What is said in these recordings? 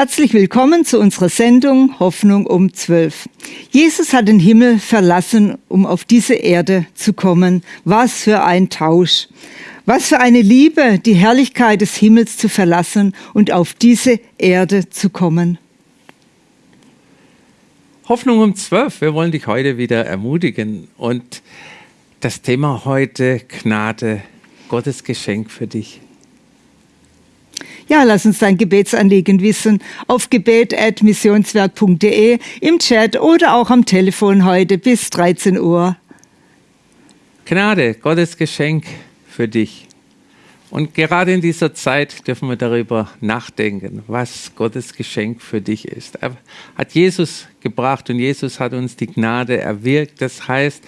Herzlich willkommen zu unserer Sendung Hoffnung um 12. Jesus hat den Himmel verlassen, um auf diese Erde zu kommen. Was für ein Tausch. Was für eine Liebe, die Herrlichkeit des Himmels zu verlassen und auf diese Erde zu kommen. Hoffnung um 12. Wir wollen dich heute wieder ermutigen. Und das Thema heute Gnade, Gottes Geschenk für dich. Ja, lass uns dein Gebetsanliegen wissen auf gebet.missionswerk.de, im Chat oder auch am Telefon heute bis 13 Uhr. Gnade, Gottes Geschenk für dich. Und gerade in dieser Zeit dürfen wir darüber nachdenken, was Gottes Geschenk für dich ist. Er hat Jesus gebracht und Jesus hat uns die Gnade erwirkt. Das heißt,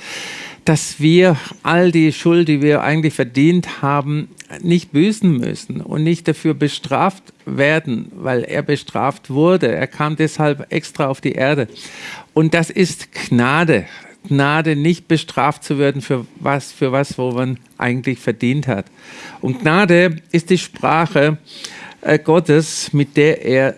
dass wir all die Schuld, die wir eigentlich verdient haben, nicht büßen müssen und nicht dafür bestraft werden, weil er bestraft wurde. Er kam deshalb extra auf die Erde. Und das ist Gnade. Gnade, nicht bestraft zu werden für was, für was, wo man eigentlich verdient hat. Und Gnade ist die Sprache äh, Gottes, mit der er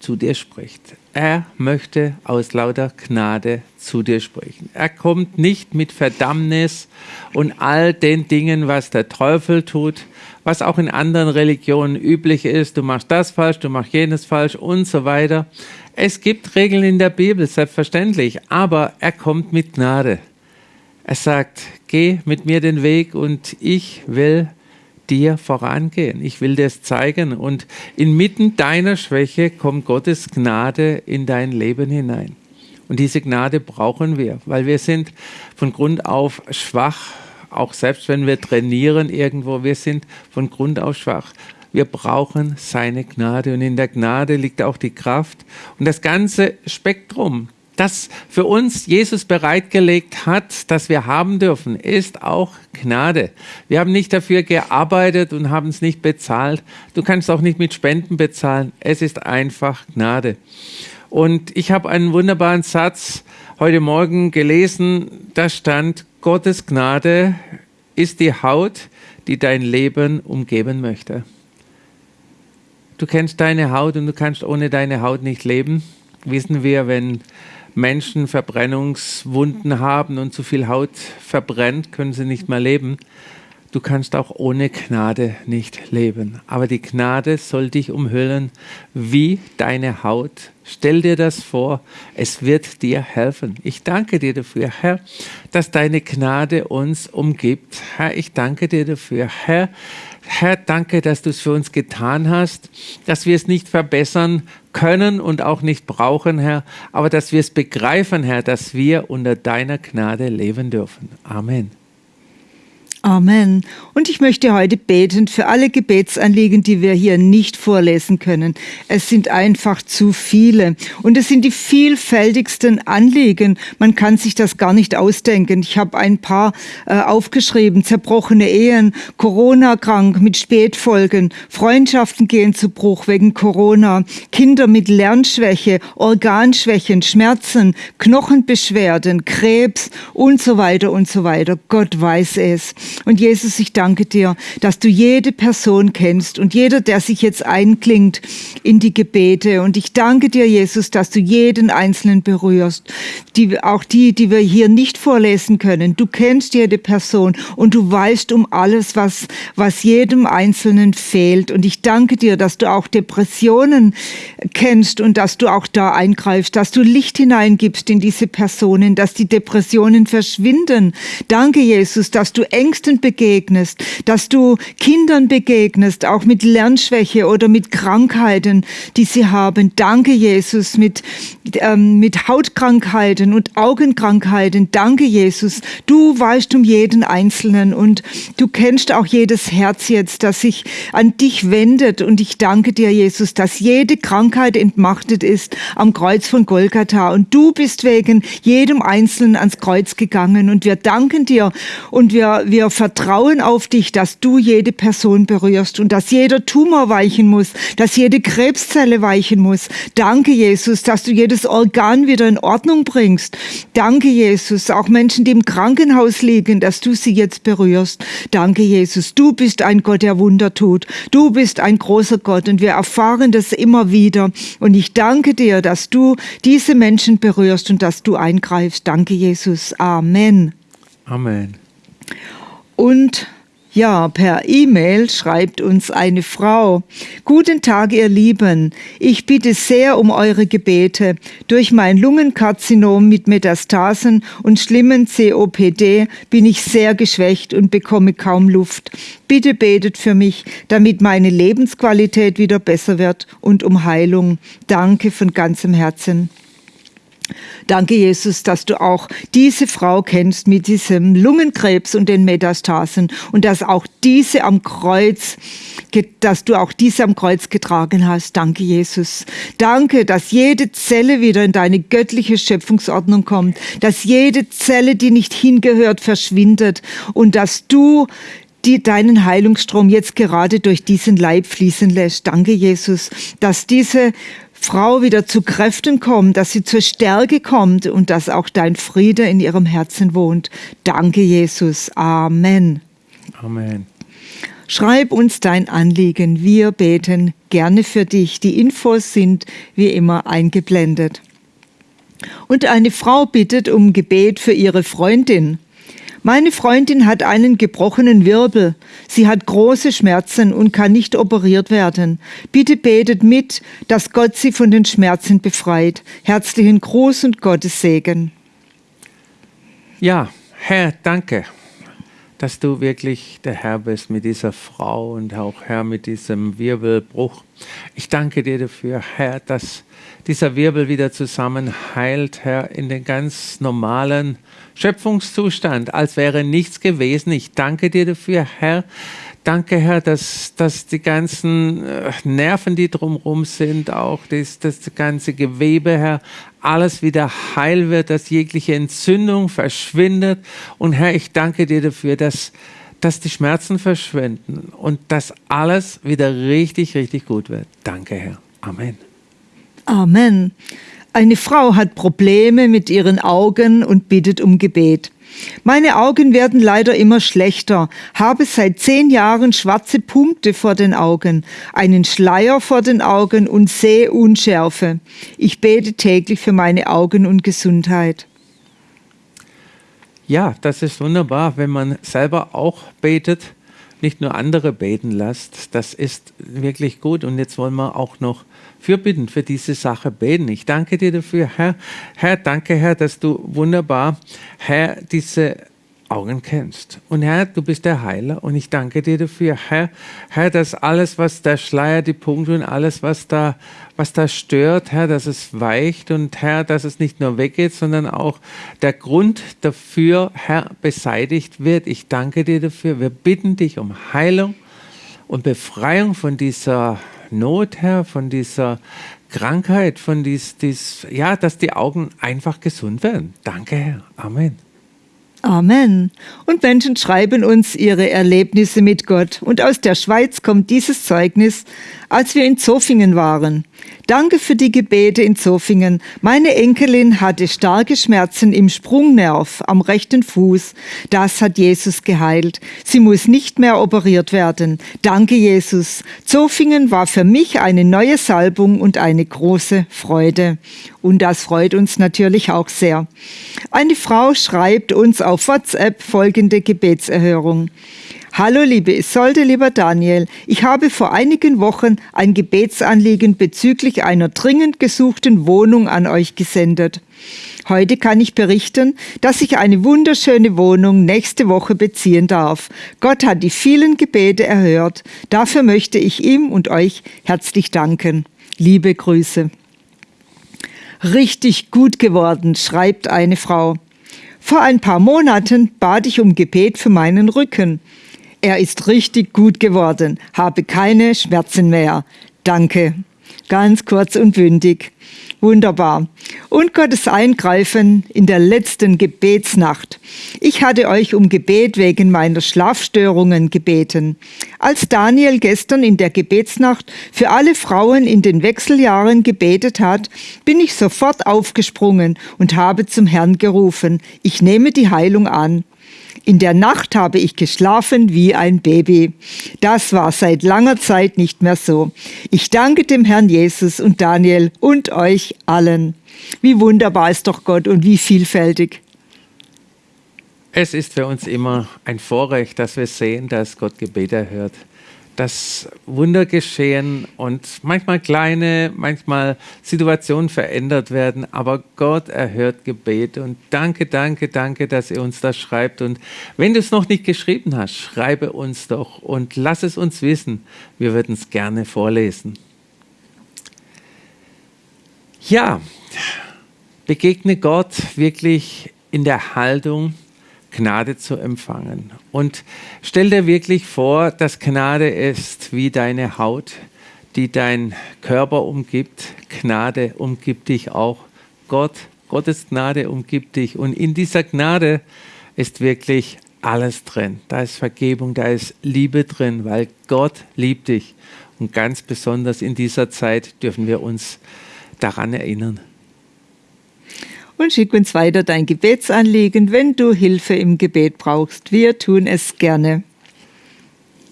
zu dir spricht. Er möchte aus lauter Gnade zu dir sprechen. Er kommt nicht mit Verdammnis und all den Dingen, was der Teufel tut, was auch in anderen Religionen üblich ist. Du machst das falsch, du machst jenes falsch und so weiter. Es gibt Regeln in der Bibel, selbstverständlich, aber er kommt mit Gnade. Er sagt, geh mit mir den Weg und ich will dir vorangehen. Ich will dir es zeigen. Und inmitten deiner Schwäche kommt Gottes Gnade in dein Leben hinein. Und diese Gnade brauchen wir, weil wir sind von Grund auf schwach, auch selbst wenn wir trainieren irgendwo, wir sind von Grund auf schwach. Wir brauchen seine Gnade und in der Gnade liegt auch die Kraft und das ganze Spektrum das für uns Jesus bereitgelegt hat, das wir haben dürfen, ist auch Gnade. Wir haben nicht dafür gearbeitet und haben es nicht bezahlt. Du kannst auch nicht mit Spenden bezahlen. Es ist einfach Gnade. Und ich habe einen wunderbaren Satz heute Morgen gelesen. Da stand, Gottes Gnade ist die Haut, die dein Leben umgeben möchte. Du kennst deine Haut und du kannst ohne deine Haut nicht leben. Wissen wir, wenn Menschen Verbrennungswunden haben und zu viel Haut verbrennt, können sie nicht mehr leben. Du kannst auch ohne Gnade nicht leben. Aber die Gnade soll dich umhüllen wie deine Haut. Stell dir das vor, es wird dir helfen. Ich danke dir dafür, Herr, dass deine Gnade uns umgibt. Herr, ich danke dir dafür, Herr. Herr, danke, dass du es für uns getan hast, dass wir es nicht verbessern können und auch nicht brauchen, Herr, aber dass wir es begreifen, Herr, dass wir unter deiner Gnade leben dürfen. Amen. Amen. Und ich möchte heute beten für alle Gebetsanliegen, die wir hier nicht vorlesen können. Es sind einfach zu viele. Und es sind die vielfältigsten Anliegen. Man kann sich das gar nicht ausdenken. Ich habe ein paar äh, aufgeschrieben. Zerbrochene Ehen, Corona-krank mit Spätfolgen, Freundschaften gehen zu Bruch wegen Corona, Kinder mit Lernschwäche, Organschwächen, Schmerzen, Knochenbeschwerden, Krebs und so weiter und so weiter. Gott weiß es. Und Jesus, ich danke dir, dass du jede Person kennst und jeder, der sich jetzt einklingt in die Gebete. Und ich danke dir, Jesus, dass du jeden Einzelnen berührst. Die, auch die, die wir hier nicht vorlesen können. Du kennst jede Person und du weißt um alles, was, was jedem Einzelnen fehlt. Und ich danke dir, dass du auch Depressionen kennst und dass du auch da eingreifst, dass du Licht hineingibst in diese Personen, dass die Depressionen verschwinden. Danke, Jesus, dass du Ängste Ängsten begegnest, dass du Kindern begegnest, auch mit Lernschwäche oder mit Krankheiten, die sie haben. Danke, Jesus, mit, ähm, mit Hautkrankheiten und Augenkrankheiten. Danke, Jesus. Du weißt um jeden Einzelnen und du kennst auch jedes Herz jetzt, das sich an dich wendet. Und ich danke dir, Jesus, dass jede Krankheit entmachtet ist am Kreuz von Golgatha. Und du bist wegen jedem Einzelnen ans Kreuz gegangen. Und wir danken dir und wir, wir vertrauen auf dich, dass du jede Person berührst und dass jeder Tumor weichen muss, dass jede Krebszelle weichen muss. Danke, Jesus, dass du jedes Organ wieder in Ordnung bringst. Danke, Jesus, auch Menschen, die im Krankenhaus liegen, dass du sie jetzt berührst. Danke, Jesus, du bist ein Gott, der Wunder tut. Du bist ein großer Gott und wir erfahren das immer wieder. Und ich danke dir, dass du diese Menschen berührst und dass du eingreifst. Danke, Jesus. Amen. Amen. Und ja, per E-Mail schreibt uns eine Frau. Guten Tag, ihr Lieben. Ich bitte sehr um eure Gebete. Durch mein Lungenkarzinom mit Metastasen und schlimmen COPD bin ich sehr geschwächt und bekomme kaum Luft. Bitte betet für mich, damit meine Lebensqualität wieder besser wird und um Heilung. Danke von ganzem Herzen. Danke, Jesus, dass du auch diese Frau kennst mit diesem Lungenkrebs und den Metastasen und dass auch diese am Kreuz, dass du auch diese am Kreuz getragen hast. Danke, Jesus. Danke, dass jede Zelle wieder in deine göttliche Schöpfungsordnung kommt, dass jede Zelle, die nicht hingehört, verschwindet und dass du die deinen Heilungsstrom jetzt gerade durch diesen Leib fließen lässt. Danke, Jesus, dass diese Frau wieder zu Kräften kommt, dass sie zur Stärke kommt und dass auch dein Friede in ihrem Herzen wohnt. Danke, Jesus. Amen. Amen. Schreib uns dein Anliegen. Wir beten gerne für dich. Die Infos sind wie immer eingeblendet. Und eine Frau bittet um Gebet für ihre Freundin. Meine Freundin hat einen gebrochenen Wirbel. Sie hat große Schmerzen und kann nicht operiert werden. Bitte betet mit, dass Gott sie von den Schmerzen befreit. Herzlichen Gruß und Gottes Segen. Ja, Herr, danke, dass du wirklich der Herr bist mit dieser Frau und auch Herr mit diesem Wirbelbruch. Ich danke dir dafür, Herr, dass dieser Wirbel wieder zusammenheilt, Herr, in den ganz normalen Schöpfungszustand, als wäre nichts gewesen. Ich danke dir dafür, Herr. Danke, Herr, dass, dass die ganzen äh, Nerven, die drumherum sind, auch das, das ganze Gewebe, Herr, alles wieder heil wird, dass jegliche Entzündung verschwindet. Und Herr, ich danke dir dafür, dass, dass die Schmerzen verschwinden und dass alles wieder richtig, richtig gut wird. Danke, Herr. Amen. Amen. Eine Frau hat Probleme mit ihren Augen und bittet um Gebet. Meine Augen werden leider immer schlechter, habe seit zehn Jahren schwarze Punkte vor den Augen, einen Schleier vor den Augen und Sehunschärfe. Ich bete täglich für meine Augen und Gesundheit. Ja, das ist wunderbar, wenn man selber auch betet, nicht nur andere beten lässt. Das ist wirklich gut. Und jetzt wollen wir auch noch fürbitten für diese Sache beten. Ich danke dir dafür, Herr. Herr, danke, Herr, dass du wunderbar, Herr, diese Augen kennst. Und Herr, du bist der Heiler und ich danke dir dafür, Herr, Herr, dass alles, was der Schleier, die Punkte und alles, was da, was da stört, Herr, dass es weicht und Herr, dass es nicht nur weggeht, sondern auch der Grund dafür, Herr, beseitigt wird. Ich danke dir dafür. Wir bitten dich um Heilung und Befreiung von dieser Not, Herr, von dieser Krankheit, von dies, dies, ja, dass die Augen einfach gesund werden. Danke, Herr. Amen. Amen. Und Menschen schreiben uns ihre Erlebnisse mit Gott. Und aus der Schweiz kommt dieses Zeugnis, als wir in Zofingen waren. Danke für die Gebete in Zofingen. Meine Enkelin hatte starke Schmerzen im Sprungnerv am rechten Fuß. Das hat Jesus geheilt. Sie muss nicht mehr operiert werden. Danke, Jesus. Zofingen war für mich eine neue Salbung und eine große Freude. Und das freut uns natürlich auch sehr. Eine Frau schreibt uns auf WhatsApp folgende Gebetserhörung. Hallo liebe Isolde, lieber Daniel, ich habe vor einigen Wochen ein Gebetsanliegen bezüglich einer dringend gesuchten Wohnung an euch gesendet. Heute kann ich berichten, dass ich eine wunderschöne Wohnung nächste Woche beziehen darf. Gott hat die vielen Gebete erhört. Dafür möchte ich ihm und euch herzlich danken. Liebe Grüße. Richtig gut geworden, schreibt eine Frau. Vor ein paar Monaten bat ich um Gebet für meinen Rücken. Er ist richtig gut geworden, habe keine Schmerzen mehr. Danke. Ganz kurz und bündig. Wunderbar. Und Gottes Eingreifen in der letzten Gebetsnacht. Ich hatte euch um Gebet wegen meiner Schlafstörungen gebeten. Als Daniel gestern in der Gebetsnacht für alle Frauen in den Wechseljahren gebetet hat, bin ich sofort aufgesprungen und habe zum Herrn gerufen, ich nehme die Heilung an. In der Nacht habe ich geschlafen wie ein Baby. Das war seit langer Zeit nicht mehr so. Ich danke dem Herrn Jesus und Daniel und euch allen. Wie wunderbar ist doch Gott und wie vielfältig. Es ist für uns immer ein Vorrecht, dass wir sehen, dass Gott Gebete erhört dass Wunder geschehen und manchmal kleine, manchmal Situationen verändert werden, aber Gott erhört Gebet. Und danke, danke, danke, dass ihr uns das schreibt. Und wenn du es noch nicht geschrieben hast, schreibe uns doch und lass es uns wissen, wir würden es gerne vorlesen. Ja, begegne Gott wirklich in der Haltung, Gnade zu empfangen. Und stell dir wirklich vor, dass Gnade ist wie deine Haut, die dein Körper umgibt. Gnade umgibt dich auch. Gott, Gottes Gnade umgibt dich. Und in dieser Gnade ist wirklich alles drin. Da ist Vergebung, da ist Liebe drin, weil Gott liebt dich. Und ganz besonders in dieser Zeit dürfen wir uns daran erinnern und schick uns weiter dein Gebetsanliegen, wenn du Hilfe im Gebet brauchst. Wir tun es gerne.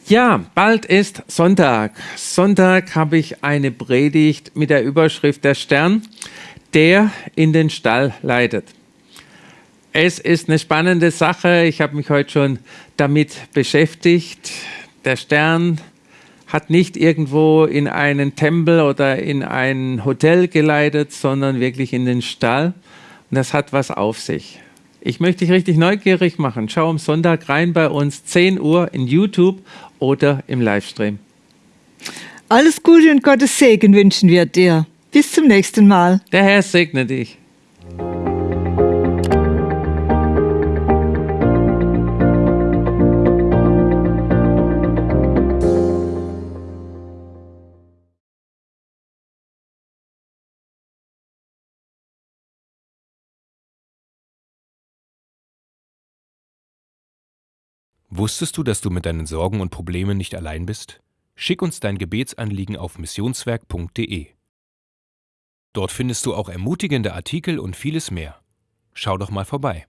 Ja, bald ist Sonntag. Sonntag habe ich eine Predigt mit der Überschrift Der Stern, der in den Stall leitet. Es ist eine spannende Sache. Ich habe mich heute schon damit beschäftigt. Der Stern hat nicht irgendwo in einen Tempel oder in ein Hotel geleitet, sondern wirklich in den Stall. Und das hat was auf sich. Ich möchte dich richtig neugierig machen. Schau am Sonntag rein bei uns, 10 Uhr in YouTube oder im Livestream. Alles Gute und Gottes Segen wünschen wir dir. Bis zum nächsten Mal. Der Herr segne dich. Wusstest du, dass du mit deinen Sorgen und Problemen nicht allein bist? Schick uns dein Gebetsanliegen auf missionswerk.de. Dort findest du auch ermutigende Artikel und vieles mehr. Schau doch mal vorbei.